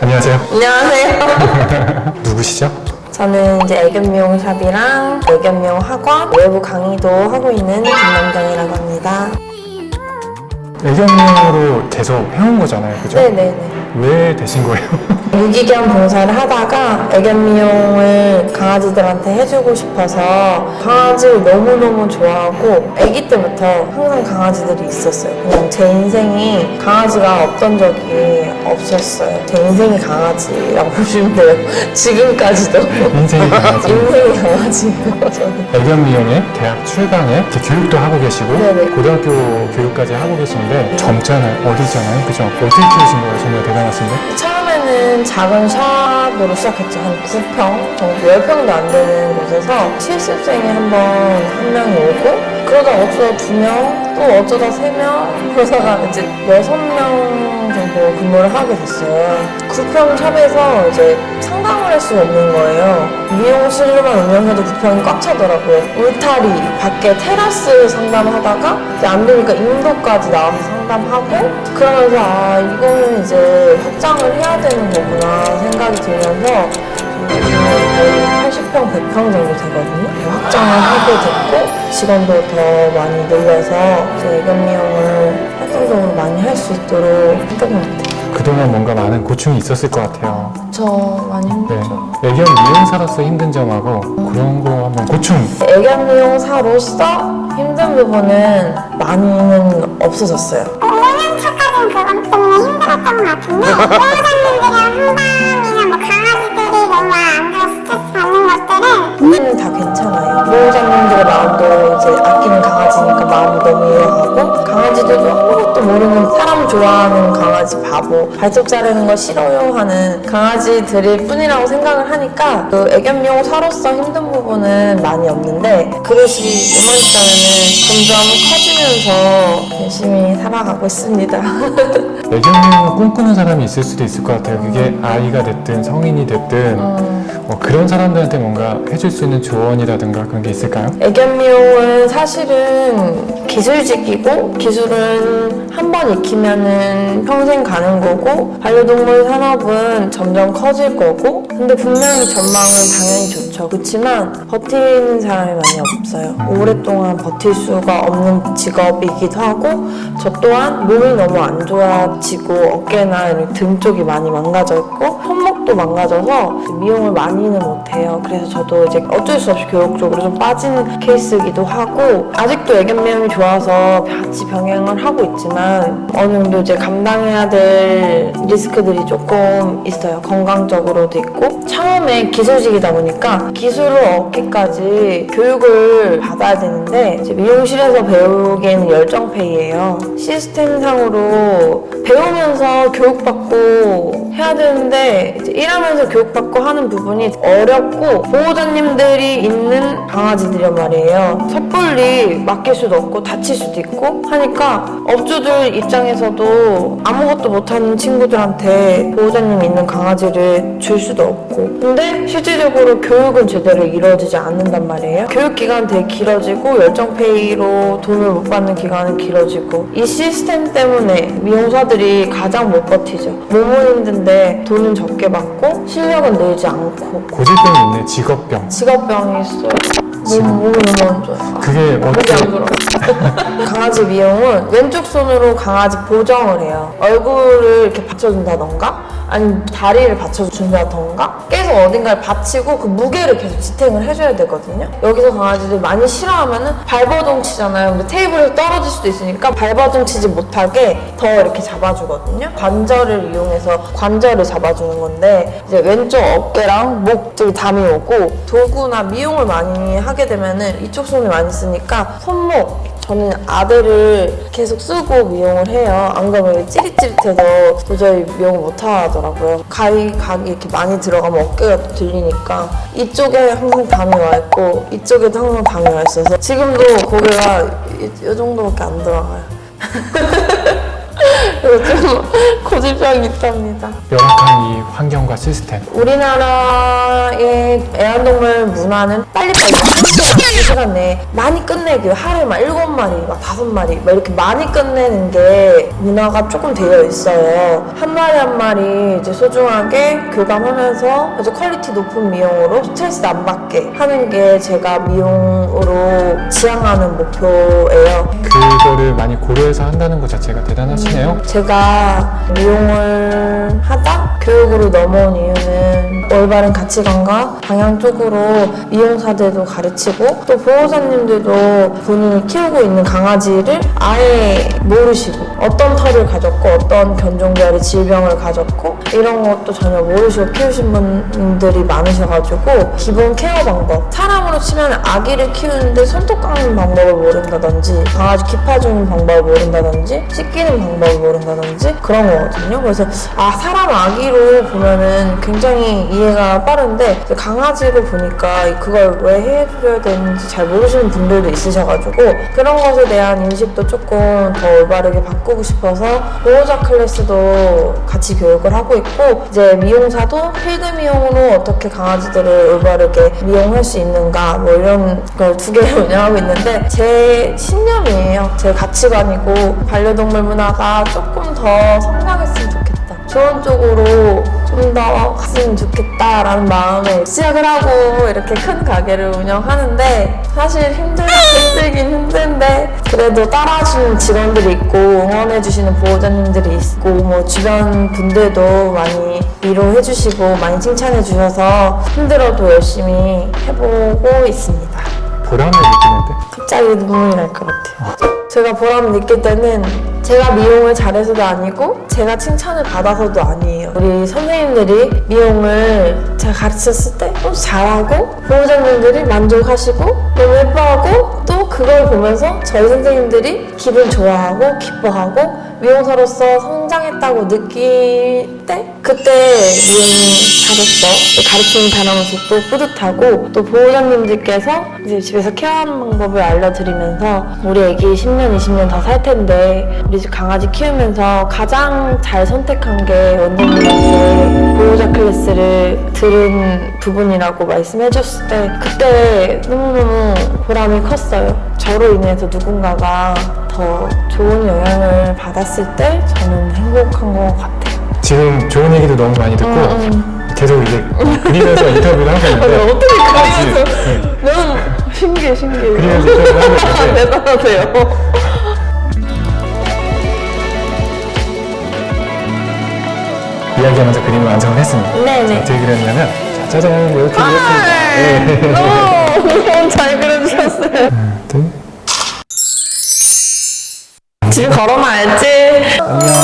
안녕하세요. 안녕하세요. 누구시죠? 저는 이제 애견 미용샵이랑 애견 미용 학원 외부 강의도 하고 있는 김남정이라고 합니다. 애견미용으로 계속 해온 거잖아요, 그죠? 네네네. 왜 되신 거예요? 유기견 봉사를 하다가 애견 미용을 강아지들한테 해주고 싶어서 강아지를 너무너무 좋아하고 아기 때부터 항상 강아지들이 있었어요. 그냥 제 인생이 강아지가 없던 적이 없었어요. 제 인생이 강아지라고 보시면 돼요. 지금까지도. 인생이 강아지. 인생이 강아지예요, 저는. 애견 미용에 대학 출강에 교육도 하고 계시고 네네. 고등학교 교육까지 하고 계신데 젊잖아요, 어리잖아요, 그죠? 어떻게 키우신 거예요? 정말 대단하신데? 처음에는 작은 샵으로 시작했죠. 한 9평 정도, 10평도 안 되는 곳에서 실습생이 한 번 한 명이 오고 그러다 어쩌다 두 명, 또 어쩌다 세 명, 그러다가 이제 여섯 명 정도 근무를 하게 됐어요. 9평 샵에서 이제 상담을 할 수가 없는 거예요. 미용실로만 운영해도 9평이 꽉 차더라고요. 울타리, 밖에 테라스 상담하다가 이제 안 되니까 인도까지 나와서 상담하고 그러면서 아, 이거는 이제 확장을 해야 되는 거구나 생각이 들면서 거의 80평, 100평 정도 되거든요. 확장을 하게 됐고 직원도 더 많이 늘려서 이제 애견 미용을 활동적으로 많이 할 수 있도록 했던 것 같아요. 그동안 뭔가 많은 고충이 있었을 것 같아요. 저 많이 네. 힘들죠. 애견 미용사로서 힘든 점하고 그런 거 한번 고충 애견 미용사로서 힘든 부분은 많이는 없어졌어요. 5년 차까지는 그것 때문에 힘들었던 것 같은데 것들은 우리는 다 괜찮아요. 보호자님들의 마음도 이제 아끼는 강아지니까 마음을 너무 이해하고 강아지들도 아무것도 모르는 사람 좋아하는 강아지 바보 발톱 자르는 거 싫어요 하는 강아지들일 뿐이라고 생각을 하니까 그 애견 미용사로서 힘든 부분은 많이 없는데 그릇이 이만있다면 점점 커지면서 열심히 살아가고 있습니다. 애견미용을 꿈꾸는 사람이 있을 수도 있을 것 같아요. 그게 아이가 됐든 성인이 됐든 뭐 그런 사람들한테 뭔가 해줄 수 있는 조언이라든가 그런 게 있을까요? 애견 미용은 사실은 기술직이고 기술은 한 번 익히면은 평생 가는 거고 반려동물 산업은 점점 커질 거고 근데 분명히 전망은 당연히 좋죠. 그렇지만 버티는 사람이 많이 없어요. 오랫동안 버틸 수가 없는 직업이기도 하고 저 또한 몸이 너무 안 좋아지고 어깨나 등 쪽이 많이 망가져 있고 손목도 망가져서 미용을 많이는 못해요. 그래서 저도 이제 어쩔 수 없이 교육적으로 좀 빠진 케이스이기도 하고 아직도 애견 미용이 좋아서 같이 병행을 하고 있지만 어느 정도 이제 감당해야 될 리스크들이 조금 있어요. 건강적으로도 있고. 처음에 기술직이다 보니까 기술을 얻기까지 교육을 받아야 되는데 이제 미용실에서 배우기에는 열정페이예요. 시스템상으로 배우면서 교육받고 해야 되는데 일하면서 교육받고 하는 부분이 어렵고 보호자님들이 있는 강아지들이란 말이에요. 섣불리 맡길 수도 없고 다칠 수도 있고 하니까 업주들 입장에서도 아무것도 못하는 친구들한테 보호자님 있는 강아지를 줄 수도 없고 근데 실질적으로 교육은 제대로 이루어지지 않는단 말이에요. 교육 기간 되게 길어지고 열정페이로 돈을 못 받는 기간은 길어지고 이 시스템 때문에 미용사들이 가장 못 버티죠. 몸은 힘든데 돈은 적게 받고 실력은 늘지 않고 고질병이 있네, 직업병. 직업병이 있어요. 몸, 몸이 너무 안 좋아요. 그게 어떻게. 강아지 미용은 왼쪽 손으로 강아지 보정을 해요. 얼굴을 이렇게 받쳐준다던가, 아니면 다리를 받쳐준다던가, 계속 어딘가를 받치고 그 무게를 계속 지탱을 해줘야 되거든요. 여기서 강아지들 많이 싫어하면 은 발버둥 치잖아요. 근데 테이블에서 떨어질 수도 있으니까 발버둥 치지 못하게 더 이렇게 잡아주거든요. 관절을 이용해서 관절을 잡아주는 건데, 이제 왼쪽 어깨랑 목 쪽이 담이 오고, 도구나 미용을 많이 하게 되면 은 이쪽 손을 많이 쓰니까 손목, 저는 아대를 계속 쓰고 미용을 해요. 안 그러면 찌릿찌릿해서 도저히 미용을 못 하더라고요. 가위, 각이 이렇게 많이 들어가면 어깨가 또 들리니까 이쪽에 항상 담이 와 있고 이쪽에도 항상 담이 와 있어서 지금도 고개가 이, 이 정도밖에 안 들어가요. 좀 고집병이 있답니다. 열악한 이 환경과 시스템 우리나라의 애완동물 문화는 빨리빨리 한 시간, 두 시간 내에 많이 끝내기 하루에 막 일곱 마리, 막 다섯 마리 막 이렇게 많이 끝내는 게 문화가 조금 되어 있어요. 한 마리 한 마리 이제 소중하게 교감하면서 아주 퀄리티 높은 미용으로 스트레스 안 받게 하는 게 제가 미용으로 지향하는 목표예요. 그거를 많이 고려해서 한다는 것 자체가 대단하시네요. 제가 미용을 하다 교육으로 넘어온 이유는 올바른 가치관과 방향 쪽으로 미용사들도 가르치고 또 보호자님들도 본인이 키우고 있는 강아지를 아예 모르시고 어떤 털을 가졌고 어떤 견종별의 질병을 가졌고 이런 것도 전혀 모르시고 키우신 분들이 많으셔가지고 기본 케어 방법. 사람으로 치면 아기를 키우는데 손톱 깎는 방법을 모른다든지 강아지 귀 파주는 방법을 모른다든지 씻기는 방법을 모른다든지 그런 거거든요. 그래서 아 사람 아기로 보면은 굉장히 이해가 빠른데 이제 강아지로 보니까 그걸 왜 해줘야 되는지 잘 모르시는 분들도 있으셔가지고 그런 것에 대한 인식도 조금 더 올바르게 바꾸고 싶어서 보호자 클래스도 같이 교육을 하고 있고 이제 미용사도 필드 미용으로 어떻게 강아지들을 올바르게 미용할 수 있는가 뭐 이런 걸 두 개를 운영하고 있는데 제 신념이에요. 제 가치관이고 반려동물 문화가 조금 더 성장했으면 좋겠다. 좋은 쪽으로 좀 더 갔으면 좋겠다라는 마음에 시작을 하고 이렇게 큰 가게를 운영하는데 사실 힘들, 힘들긴 힘든데 그래도 따라주는 직원들이 있고 응원해주시는 보호자님들이 있고 뭐 주변 분들도 많이 위로해주시고 많이 칭찬해주셔서 힘들어도 열심히 해보고 있습니다. 보람을 느끼는데 갑자기 눈물이 날 것 같아요. 제가 보람을 느낄 때는 제가 미용을 잘해서도 아니고 제가 칭찬을 받아서도 아니에요. 우리 선생님들이 미용을 제가 가르쳤을 때 또 잘하고 보호자님들이 만족하시고 너무 예뻐하고 또 그걸 보면서 저희 선생님들이 기분 좋아하고 기뻐하고 미용사로서 성장했다고 느낄 때 그때 미용이 잘했어. 가르치는 사람으로서 또 뿌듯하고 또 보호자님들께서 이제 집에서 케어하는 방법을 알려드리면서 우리 애기 10년 20년 더살 텐데 우리 집 강아지 키우면서 가장 잘 선택한 게 원장님한테 보호자 클래스를 들은 부분이라고 말씀해줬을 때 그때 너무너무 보람이 컸어요. 저로 인해서 누군가가 더 좋은 영향을 받았을 때 저는 행복한 것 같아요. 지금 좋은 얘기도 너무 많이 듣고 음, 계속 이제 그리면서 인터뷰를 하고 있는데 어떻게 그리면서? 네. 너무 신기해 신기해. 그리면서 인터뷰를 하고 있는데 대단하세요. 이야기하면서 그림을 완성을 했습니다. 네네. 어떻게 그렸냐면 자, 짜잔 이렇게 아, 그렸습니다. 네. 너무 잘 그려주셨어요. 아무튼 집에 걸어놔야지 안녕.